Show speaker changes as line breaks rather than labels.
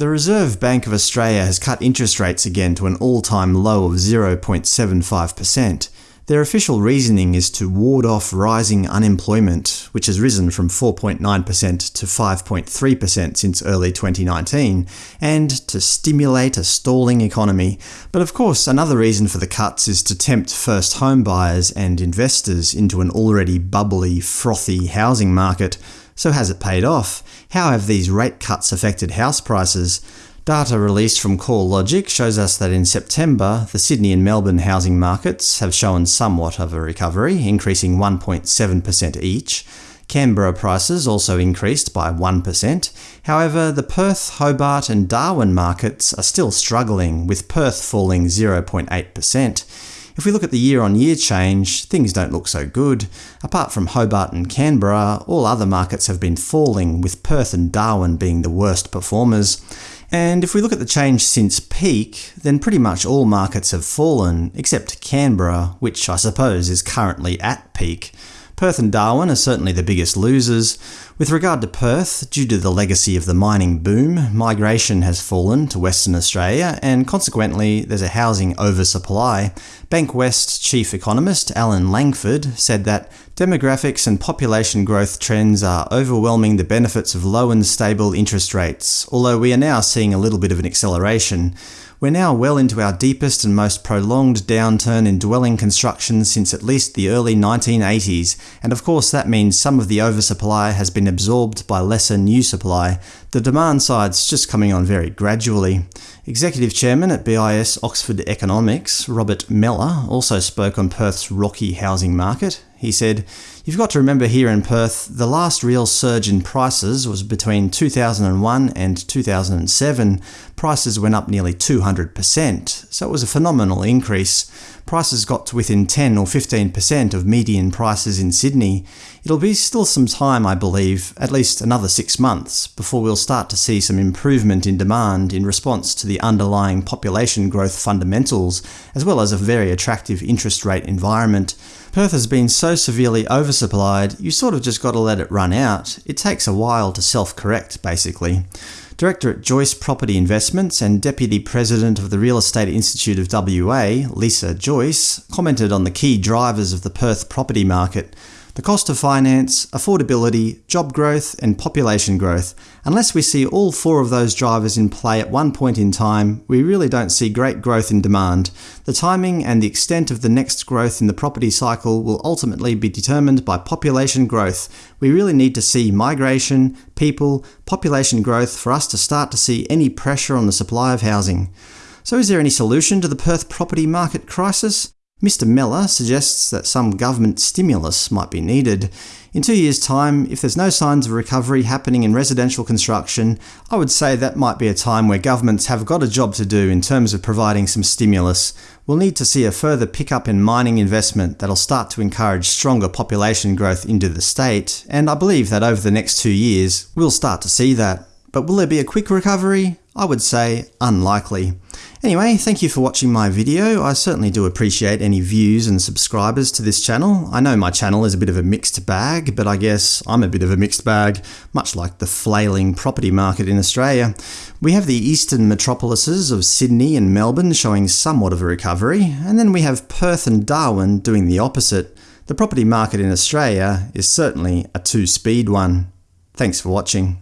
The Reserve Bank of Australia has cut interest rates again to an all-time low of 0.75%. Their official reasoning is to ward off rising unemployment, which has risen from 4.9% to 5.3% since early 2019, and to stimulate a stalling economy. But of course, another reason for the cuts is to tempt first home buyers and investors into an already bubbly, frothy housing market. So has it paid off? How have these rate cuts affected house prices? Data released from CoreLogic shows us that in September, the Sydney and Melbourne housing markets have shown somewhat of a recovery, increasing 1.7% each. Canberra prices also increased by 1%. However, the Perth, Hobart and Darwin markets are still struggling, with Perth falling 0.8%. If we look at the year-on-year -year change, things don't look so good. Apart from Hobart and Canberra, all other markets have been falling, with Perth and Darwin being the worst performers. And if we look at the change since peak, then pretty much all markets have fallen, except Canberra, which I suppose is currently at peak. Perth and Darwin are certainly the biggest losers. With regard to Perth, due to the legacy of the mining boom, migration has fallen to Western Australia, and consequently there's a housing oversupply. Bankwest chief economist Alan Langford said that demographics and population growth trends are overwhelming the benefits of low and stable interest rates, although we are now seeing a little bit of an acceleration. We're now well into our deepest and most prolonged downturn in dwelling construction since at least the early 1980s, and of course that means some of the oversupply has been absorbed by lesser new supply. The demand side's just coming on very gradually. Executive Chairman at BIS Oxford Economics, Robert Mellor, also spoke on Perth's rocky housing market. He said, You've got to remember here in Perth, the last real surge in prices was between 2001 and 2007. Prices went up nearly 200%, so it was a phenomenal increase. Prices got to within 10 or 15% of median prices in Sydney. It'll be still some time, I believe, at least another six months, before we'll start to see some improvement in demand in response to the underlying population growth fundamentals, as well as a very attractive interest rate environment. Perth has been so severely oversupplied, you sort of just got to let it run out. It takes a while to self-correct, basically. Director at Joyce Property Investments and Deputy President of the Real Estate Institute of WA, Lisa Joyce, commented on the key drivers of the Perth property market the cost of finance, affordability, job growth, and population growth. Unless we see all four of those drivers in play at one point in time, we really don't see great growth in demand. The timing and the extent of the next growth in the property cycle will ultimately be determined by population growth. We really need to see migration, people, population growth for us to start to see any pressure on the supply of housing. So is there any solution to the Perth property market crisis? Mr Mellor suggests that some government stimulus might be needed. In two years' time, if there's no signs of recovery happening in residential construction, I would say that might be a time where governments have got a job to do in terms of providing some stimulus. We'll need to see a further pickup in mining investment that'll start to encourage stronger population growth into the state, and I believe that over the next two years, we'll start to see that. But will there be a quick recovery? I would say unlikely. Anyway, thank you for watching my video. I certainly do appreciate any views and subscribers to this channel. I know my channel is a bit of a mixed bag, but I guess I'm a bit of a mixed bag, much like the flailing property market in Australia. We have the eastern metropolises of Sydney and Melbourne showing somewhat of a recovery, and then we have Perth and Darwin doing the opposite. The property market in Australia is certainly a two-speed one. Thanks for watching.